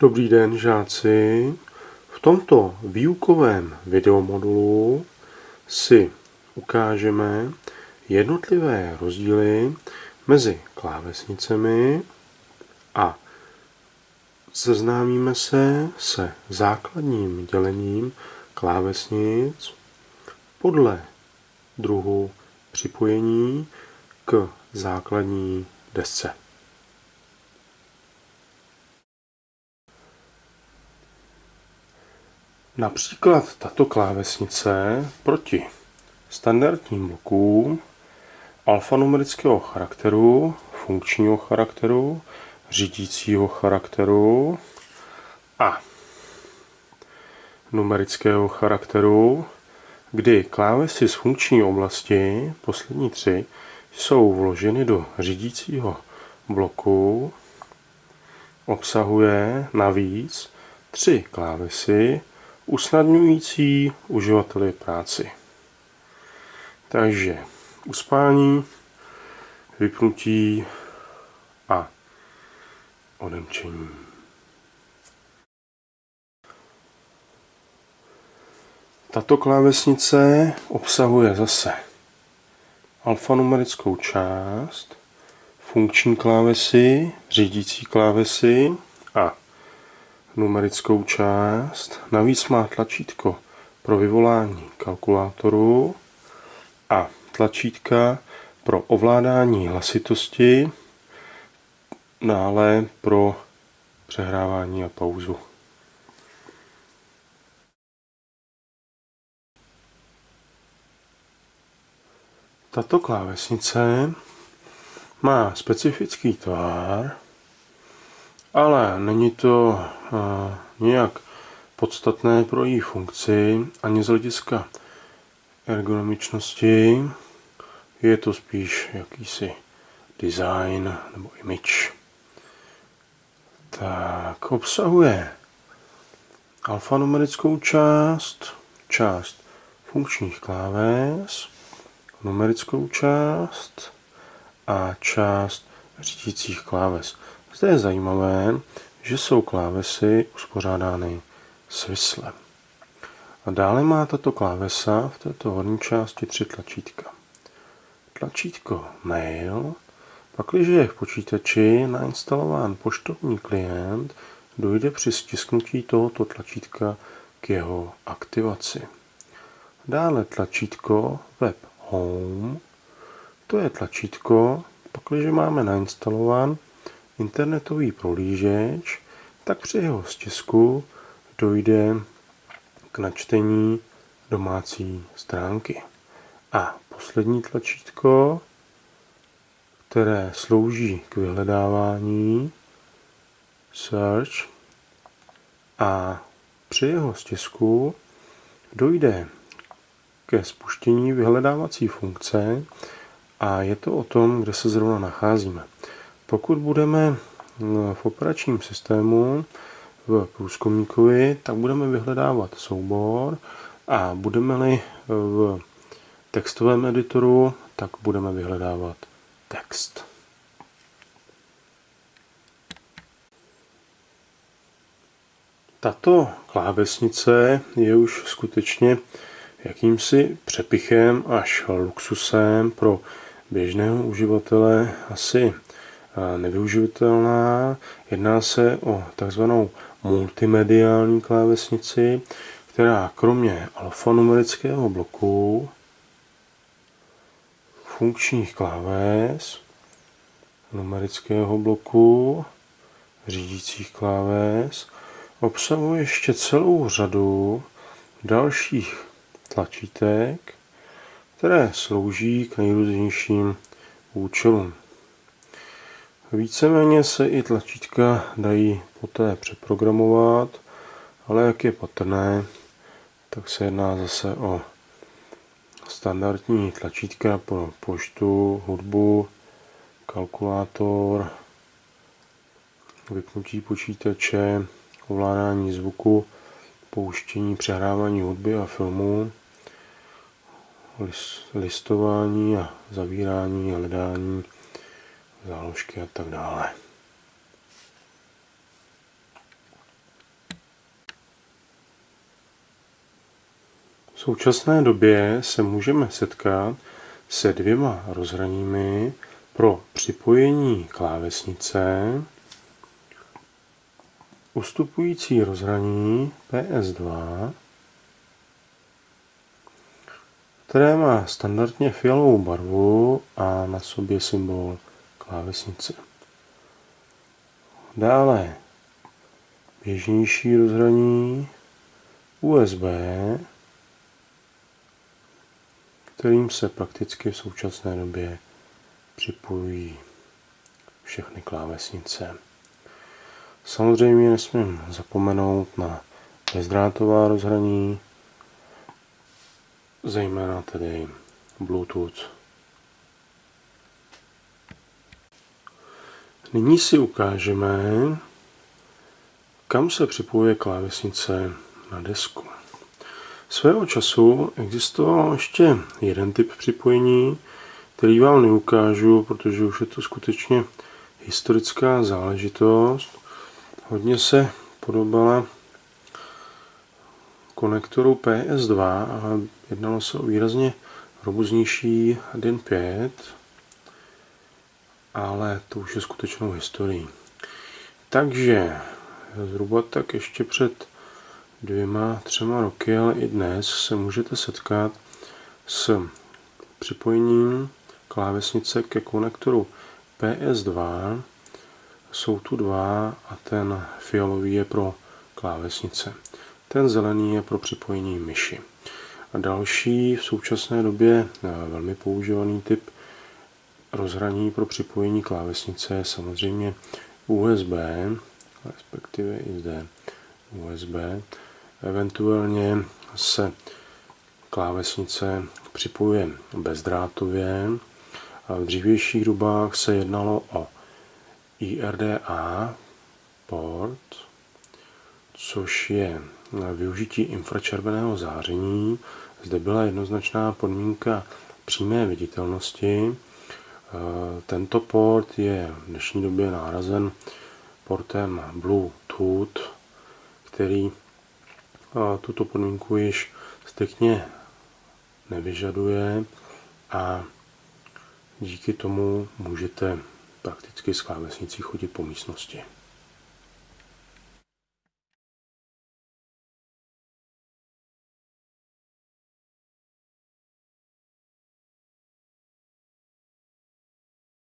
Dobrý den, žáci. V tomto výukovém videomodulu si ukážeme jednotlivé rozdíly mezi klávesnicemi a seznámíme se se základním dělením klávesnic podle druhu připojení k základní desce. Například tato klávesnice proti standardním blokům alfanumerického charakteru, funkčního charakteru, řídícího charakteru a numerického charakteru, kdy klávesy z funkční oblasti, poslední tři, jsou vloženy do řídícího bloku, obsahuje navíc tři klávesy, usnadňující uživateli práci. Takže uspání, vypnutí a odemčení. Tato klávesnice obsahuje zase alfanumerickou část, funkční klávesy, řídící klávesy a numerickou část. Navíc má tlačítko pro vyvolání kalkulátoru a tlačítka pro ovládání hlasitosti, dále pro přehrávání a pauzu. Tato klávesnice má specifický tvar, ale není to nějak podstatné pro její funkci ani z hlediska ergonomičnosti. Je to spíš jakýsi design nebo image. Tak, obsahuje alfanumerickou část, část funkčních kláves, numerickou část a část řídících kláves. Zde je zajímavé, že jsou klávesy uspořádány svislem. A dále má tato klávesa v této horní části tři tlačítka. Tlačítko Mail, pakliže je v počítači nainstalován poštovní klient, dojde při stisknutí tohoto tlačítka k jeho aktivaci. Dále tlačítko Web Home, to je tlačítko, pakliže máme nainstalován internetový prohlížeč, tak při jeho stisku dojde k načtení domácí stránky. A poslední tlačítko, které slouží k vyhledávání, search, a při jeho stisku dojde ke spuštění vyhledávací funkce a je to o tom, kde se zrovna nacházíme. Pokud budeme v operačním systému v průzkumníkovi, tak budeme vyhledávat soubor a budeme-li v textovém editoru, tak budeme vyhledávat text. Tato klávesnice je už skutečně jakýmsi přepichem až luxusem pro běžného uživatele asi nevyužitelná. Jedná se o takzvanou multimediální klávesnici, která kromě alfanumerického bloku, funkčních kláves, numerického bloku, řídících kláves, obsahuje ještě celou řadu dalších tlačítek, které slouží k nejrůznějším účelům. Víceméně se i tlačítka dají poté přeprogramovat, ale jak je patrné, tak se jedná zase o standardní tlačítka pro poštu, hudbu, kalkulátor, vypnutí počítače, ovládání zvuku, pouštění, přehrávání hudby a filmů, listování a zavírání, hledání, záložky a tak dále. V současné době se můžeme setkat se dvěma rozhraními pro připojení klávesnice, ustupující rozhraní PS2, které má standardně fialovou barvu a na sobě symbol klávesnice. Dále běžnější rozhraní USB, kterým se prakticky v současné době připojují všechny klávesnice. Samozřejmě nesmím zapomenout na bezdrátová rozhraní, zejména tedy Bluetooth. Nyní si ukážeme, kam se připojuje klávesnice na desku. Svého času existoval ještě jeden typ připojení, který vám neukážu, protože už je to skutečně historická záležitost. Hodně se podobala konektoru PS2, ale jednalo se o výrazně robustnější DIN 5, ale to už je skutečnou historií. Takže zhruba tak ještě před dvěma, třema roky, ale i dnes se můžete setkat s připojením klávesnice ke konektoru PS2. Jsou tu dva a ten fialový je pro klávesnice. Ten zelený je pro připojení myši. A další v současné době eh, velmi používaný typ rozhraní pro připojení klávesnice je samozřejmě USB, respektive i zde USB. Eventuálně se klávesnice připojuje bezdrátově. V dřívějších dobách se jednalo o IRDA port, což je využití infračerveného záření. Zde byla jednoznačná podmínka přímé viditelnosti. Tento port je v dnešní době nárazen portem Bluetooth, který tuto podmínku již striktně nevyžaduje a díky tomu můžete prakticky s klávesnicí chodit po místnosti.